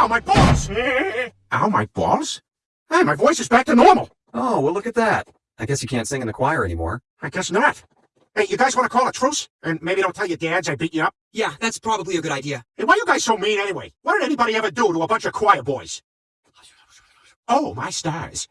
Ow, my balls! Ow, my balls? Hey, my voice is back to normal. Oh, well, look at that. I guess you can't sing in the choir anymore. I guess not. Hey, you guys want to call a truce? And maybe don't tell your dads I beat you up? Yeah, that's probably a good idea. And why are you guys so mean anyway? What did anybody ever do to a bunch of choir boys? Oh, my stars.